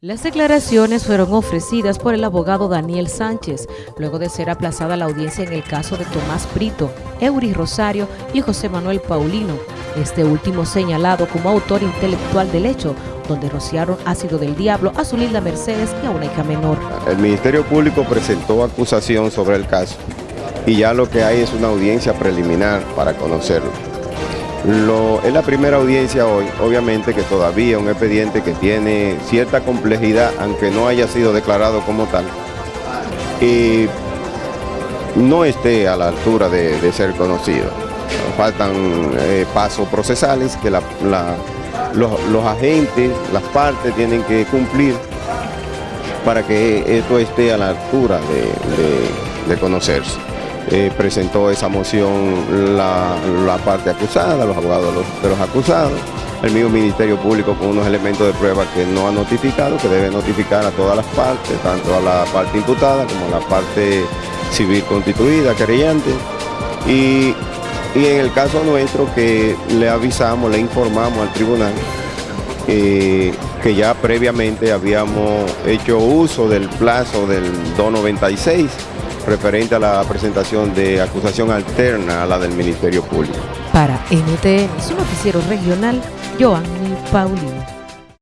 Las declaraciones fueron ofrecidas por el abogado Daniel Sánchez, luego de ser aplazada la audiencia en el caso de Tomás Brito, Eury Rosario y José Manuel Paulino, este último señalado como autor intelectual del hecho, donde rociaron ácido del diablo a su linda Mercedes y a una hija menor. El Ministerio Público presentó acusación sobre el caso y ya lo que hay es una audiencia preliminar para conocerlo. Es la primera audiencia hoy, obviamente que todavía un expediente que tiene cierta complejidad, aunque no haya sido declarado como tal, y no esté a la altura de, ser conocido. Faltan eh, pasos procesales que los, agentes, las partes tienen que cumplir para que esto esté a la altura de conocerse eh, presentó esa moción la, la, parte acusada, los abogados de los, acusados, el mismo Ministerio Público con unos elementos de prueba que no ha notificado, que debe notificar a todas las partes, tanto a la parte imputada como a la parte civil constituida, querellante. Y, y en el caso nuestro que le avisamos, le informamos al tribunal eh, que ya previamente habíamos hecho uso del plazo del 296 referente a la presentación de acusación alterna a la del Ministerio Público. Para NTN, su noticiero regional, Joanny Paulino.